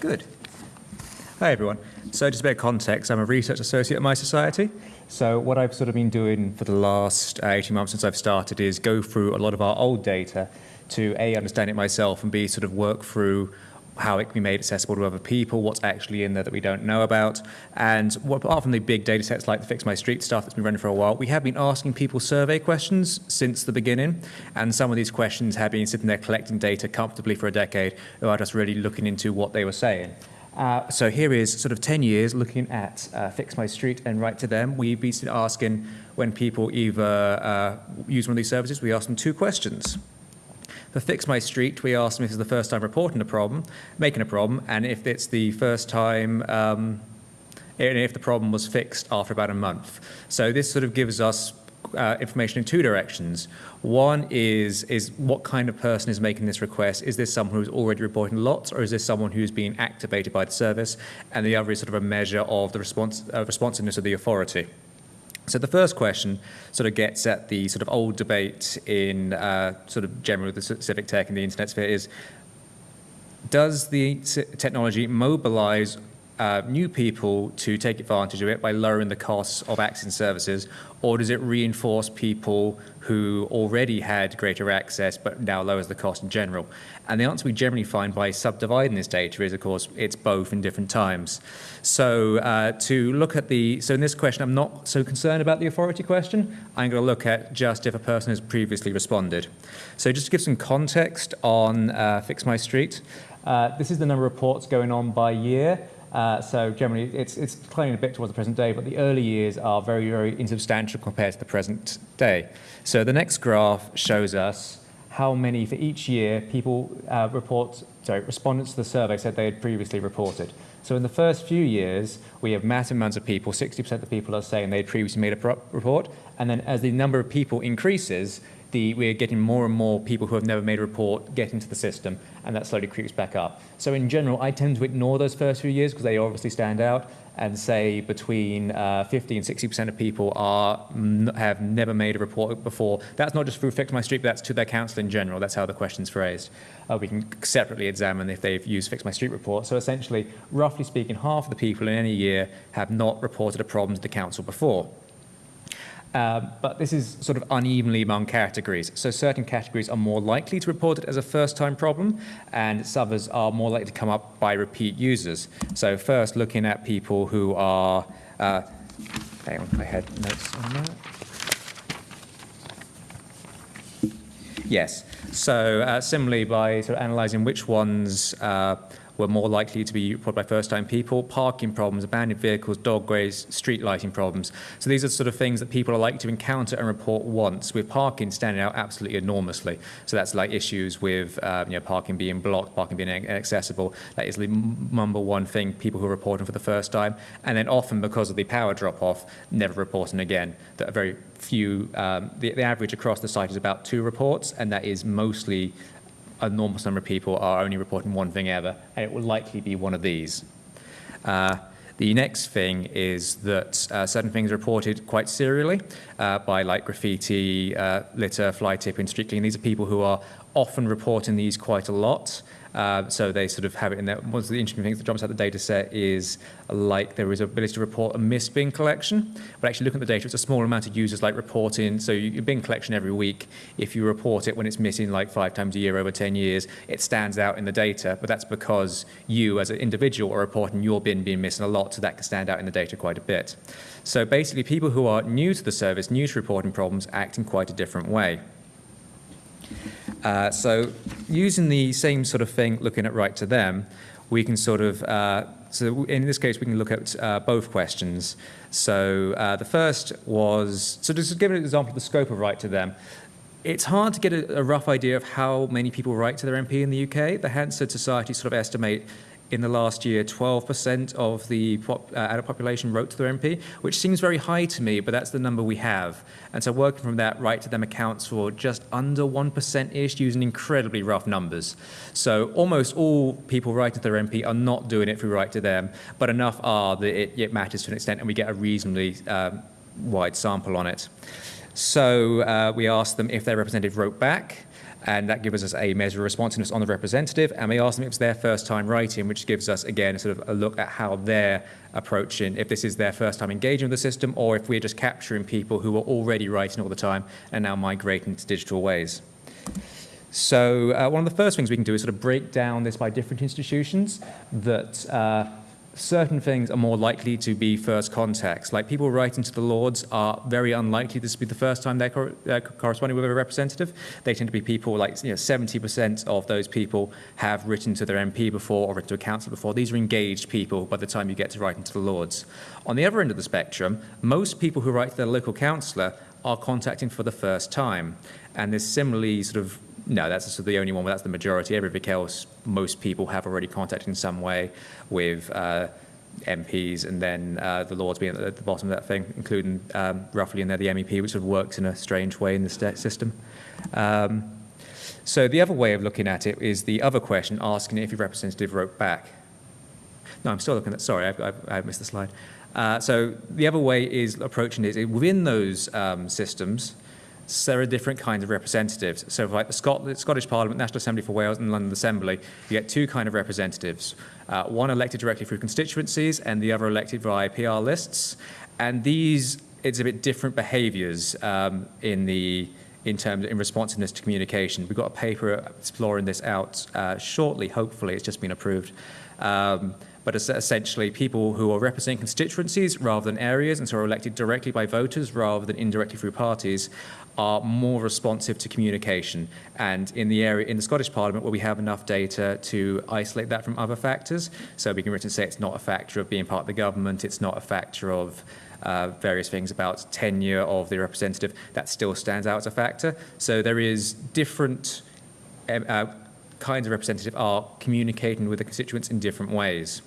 Good. Hi, everyone. So just a bit of context, I'm a research associate at My Society. So what I've sort of been doing for the last uh, 18 months since I've started is go through a lot of our old data to A, understand it myself, and B, sort of work through how it can be made accessible to other people, what's actually in there that we don't know about. And what, apart from the big data sets like the Fix My Street stuff that's been running for a while, we have been asking people survey questions since the beginning. And some of these questions have been sitting there collecting data comfortably for a decade who are just really looking into what they were saying. Uh, so here is sort of 10 years looking at uh, Fix My Street and Write to Them. We've been asking when people either uh, use one of these services, we ask them two questions. For Fix My Street, we ask them if it's the first time reporting a problem, making a problem, and if it's the first time, um, and if the problem was fixed after about a month. So this sort of gives us uh, information in two directions. One is, is what kind of person is making this request? Is this someone who's already reporting lots or is this someone who's being activated by the service? And the other is sort of a measure of the response, uh, responsiveness of the authority. So the first question sort of gets at the sort of old debate in uh, sort of general the civic tech and the internet sphere is, does the technology mobilize uh, new people to take advantage of it by lowering the costs of accessing services, or does it reinforce people who already had greater access but now lowers the cost in general? And the answer we generally find by subdividing this data is, of course, it's both in different times. So uh, to look at the, so in this question, I'm not so concerned about the authority question. I'm going to look at just if a person has previously responded. So just to give some context on uh, Fix My Street, uh, this is the number of reports going on by year. Uh, so generally, it's, it's declining a bit towards the present day, but the early years are very, very insubstantial compared to the present day. So the next graph shows us how many for each year people uh, report, sorry, respondents to the survey said they had previously reported. So in the first few years, we have massive amounts of people, 60% of the people are saying they had previously made a report, and then as the number of people increases, the, we're getting more and more people who have never made a report get into the system, and that slowly creeps back up. So in general, I tend to ignore those first few years because they obviously stand out, and say between uh, 50 and 60% of people are have never made a report before. That's not just through Fix My Street, but that's to their council in general. That's how the question's phrased. Uh, we can separately examine if they've used Fix My Street report. So essentially, roughly speaking, half of the people in any year have not reported a problem to the council before. Um, but this is sort of unevenly among categories. So certain categories are more likely to report it as a first-time problem, and others are more likely to come up by repeat users. So first, looking at people who are, uh, hang on, I had notes on that. Yes, so uh, similarly by sort of analysing which ones uh, were more likely to be reported by first-time people, parking problems, abandoned vehicles, dog ways, street lighting problems. So these are sort of things that people are likely to encounter and report once, with parking standing out absolutely enormously. So that's like issues with um, you know, parking being blocked, parking being inaccessible. That is the number one thing people who are reporting for the first time. And then often because of the power drop-off, never reporting again. That are very few, um, the, the average across the site is about two reports, and that is mostly enormous number of people are only reporting one thing ever, and it will likely be one of these. Uh, the next thing is that uh, certain things are reported quite serially uh, by like graffiti, uh, litter, fly tipping, street cleaning. These are people who are often reporting these quite a lot. Uh, so they sort of have it in there. One of the interesting things that jumps out the data set is like there is ability to report a missed bin collection. But actually looking at the data, it's a small amount of users like reporting. So you bin collection every week. If you report it when it's missing like five times a year over 10 years, it stands out in the data. But that's because you as an individual are reporting your bin being missing a lot. So that can stand out in the data quite a bit. So basically people who are new to the service, new to reporting problems, act in quite a different way. Uh, so using the same sort of thing, looking at write to them, we can sort of, uh, so in this case, we can look at uh, both questions. So uh, the first was, so just to give an example of the scope of write to them, it's hard to get a, a, rough idea of how many people write to their MP in the UK. The Hansard Society sort of estimate in the last year, 12% of the pop, uh, adult population wrote to their MP, which seems very high to me, but that's the number we have. And so working from that, write to them accounts for just under 1%-ish using incredibly rough numbers. So almost all people writing to their MP are not doing it through write to them, but enough are that it, it matters to an extent and we get a reasonably um, wide sample on it. So uh, we asked them if their representative wrote back, and that gives us a measure of responsiveness on the representative, and we ask them if it's their first time writing, which gives us, again, sort of a look at how they're approaching, if this is their first time engaging with the system, or if we're just capturing people who are already writing all the time and now migrating to digital ways. So uh, one of the first things we can do is sort of break down this by different institutions that uh, certain things are more likely to be first contacts. Like people writing to the Lords are very unlikely this to be the first time they're uh, corresponding with a representative. They tend to be people like you know 70% of those people have written to their MP before or written to a council before. These are engaged people by the time you get to writing to the Lords. On the other end of the spectrum, most people who write to their local councillor are contacting for the first time. And there's similarly sort of no, that's the only one where that's the majority. Everything else, most people have already contacted in some way with uh, MPs and then uh, the Lords being at the bottom of that thing, including um, roughly in there the MEP, which sort of works in a strange way in the system. Um, so the other way of looking at it is the other question, asking if your representative wrote back. No, I'm still looking at, sorry, I've, I've, I've missed the slide. Uh, so the other way is approaching it within those um, systems, there are different kinds of representatives. So like the Scot Scottish Parliament, National Assembly for Wales and London Assembly, you get two kind of representatives. Uh, one elected directly through constituencies and the other elected via PR lists. And these exhibit different behaviours um, in the in terms in responsiveness to communication. We've got a paper exploring this out uh, shortly, hopefully, it's just been approved. Um, but essentially people who are representing constituencies rather than areas and so are elected directly by voters rather than indirectly through parties are more responsive to communication. And in the area, in the Scottish Parliament, where we have enough data to isolate that from other factors, so we can written say it's not a factor of being part of the government, it's not a factor of uh, various things about tenure of the representative, that still stands out as a factor. So there is different um, uh, kinds of representative are communicating with the constituents in different ways.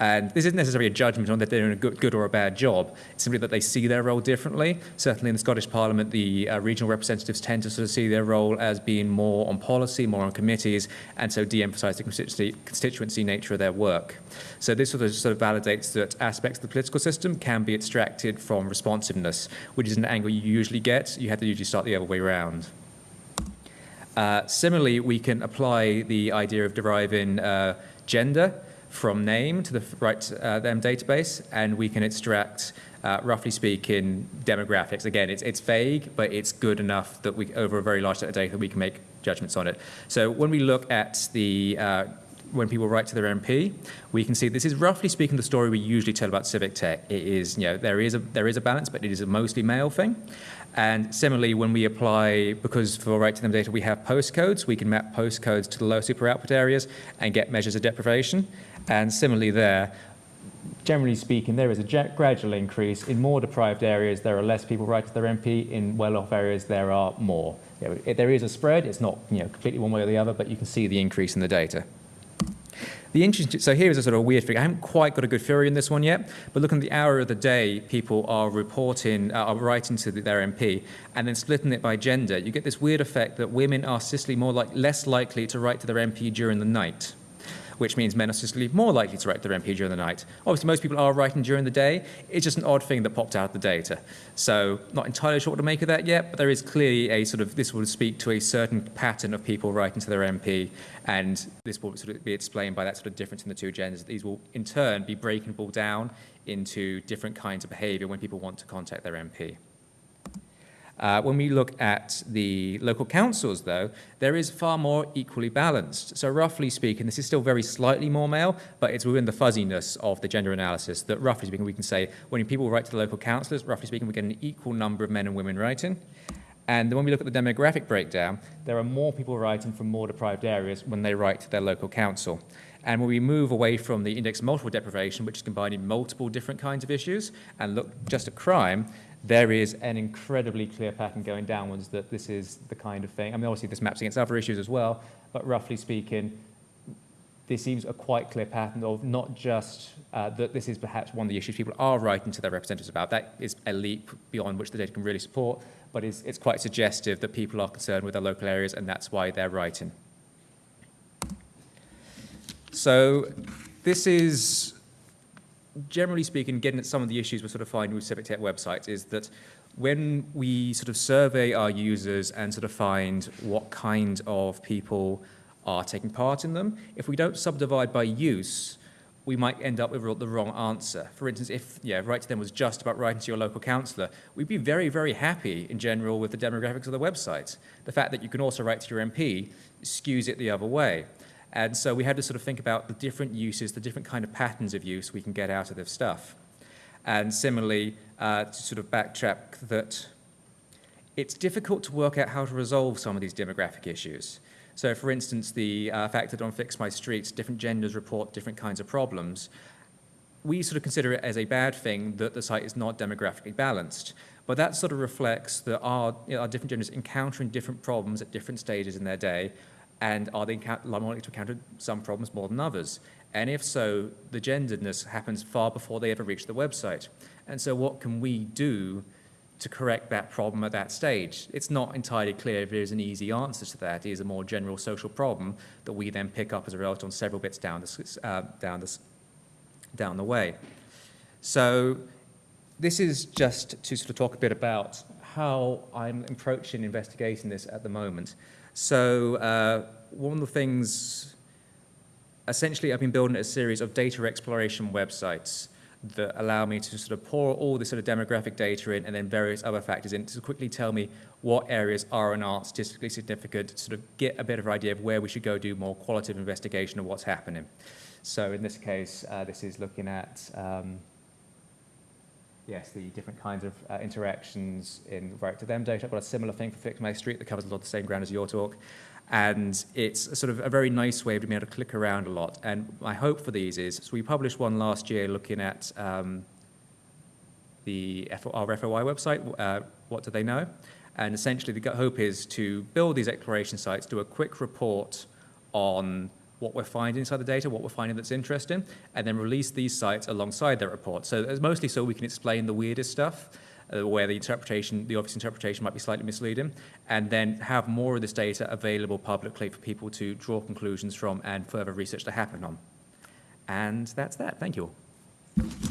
And this isn't necessarily a judgment on that they're doing a good, good or a bad job. It's simply that they see their role differently. Certainly in the Scottish Parliament, the uh, regional representatives tend to sort of see their role as being more on policy, more on committees, and so de-emphasise the constituency, constituency nature of their work. So this sort of, sort of validates that aspects of the political system can be extracted from responsiveness, which is an angle you usually get. You have to usually start the other way around. Uh, similarly, we can apply the idea of deriving uh, gender from name to the right uh, them database, and we can extract, uh, roughly speaking, demographics. Again, it's, it's vague, but it's good enough that we, over a very large set of data, we can make judgments on it. So when we look at the uh, when people write to their MP, we can see this is roughly speaking the story we usually tell about civic tech. It is, you know, there is a there is a balance, but it is a mostly male thing. And similarly, when we apply, because for Write to Them data we have postcodes, we can map postcodes to the low super output areas and get measures of deprivation. And similarly there, generally speaking, there is a gradual increase. In more deprived areas, there are less people writing to their MP. In well-off areas, there are more. There is a spread. It's not you know, completely one way or the other, but you can see the increase in the data. The interesting, so here is a sort of weird figure. I haven't quite got a good theory in this one yet, but looking at the hour of the day people are reporting, uh, are writing to their MP, and then splitting it by gender, you get this weird effect that women are statistically more like less likely to write to their MP during the night which means men are statistically more likely to write their MP during the night. Obviously, most people are writing during the day. It's just an odd thing that popped out of the data. So not entirely sure what to make of that yet, but there is clearly a sort of, this will speak to a certain pattern of people writing to their MP, and this will sort of be explained by that sort of difference in the two genders. These will, in turn, be breakable down into different kinds of behavior when people want to contact their MP. Uh, when we look at the local councils, though, there is far more equally balanced. So roughly speaking, this is still very slightly more male, but it's within the fuzziness of the gender analysis that roughly speaking, we can say when people write to the local councillors, roughly speaking, we get an equal number of men and women writing. And when we look at the demographic breakdown, there are more people writing from more deprived areas when they write to their local council. And when we move away from the index multiple deprivation, which is combining multiple different kinds of issues, and look just at crime, there is an incredibly clear pattern going downwards that this is the kind of thing. I mean, obviously this maps against other issues as well, but roughly speaking, this seems a quite clear pattern of not just uh, that this is perhaps one of the issues people are writing to their representatives about. That is a leap beyond which the data can really support, but it's, it's quite suggestive that people are concerned with their local areas and that's why they're writing. So this is generally speaking, getting at some of the issues we're sort of finding with civic tech websites is that when we sort of survey our users and sort of find what kind of people are taking part in them, if we don't subdivide by use, we might end up with the wrong answer. For instance, if yeah, Write to Them was just about writing to your local councillor, we'd be very, very happy in general with the demographics of the website. The fact that you can also write to your MP skews it the other way. And so we had to sort of think about the different uses, the different kind of patterns of use we can get out of this stuff. And similarly, uh, to sort of backtrack that it's difficult to work out how to resolve some of these demographic issues. So for instance, the uh, fact that on Fix My Streets, different genders report different kinds of problems, we sort of consider it as a bad thing that the site is not demographically balanced. But that sort of reflects that our, you know, our different genders encountering different problems at different stages in their day, and are they likely to encounter some problems more than others? And if so, the genderedness happens far before they ever reach the website. And so what can we do to correct that problem at that stage? It's not entirely clear if there's an easy answer to that. It is a more general social problem that we then pick up as a result on several bits down the, uh, down the, down the way. So this is just to sort of talk a bit about how I'm approaching investigating this at the moment. So uh, one of the things, essentially I've been building a series of data exploration websites that allow me to sort of pour all this sort of demographic data in and then various other factors in to quickly tell me what areas are and aren't statistically significant, sort of get a bit of an idea of where we should go do more qualitative investigation of what's happening. So in this case, uh, this is looking at um, yes, the different kinds of uh, interactions in Write to Them data. I've got a similar thing for Fix My Street that covers a lot of the same ground as your talk. And it's sort of a very nice way of being able to click around a lot. And my hope for these is, so we published one last year looking at um, the F our FOI website, uh, what do they know? And essentially the hope is to build these exploration sites, do a quick report on what we're finding inside the data, what we're finding that's interesting, and then release these sites alongside their report. So it's mostly so we can explain the weirdest stuff, uh, where the interpretation, the obvious interpretation might be slightly misleading, and then have more of this data available publicly for people to draw conclusions from and further research to happen on. And that's that. Thank you all.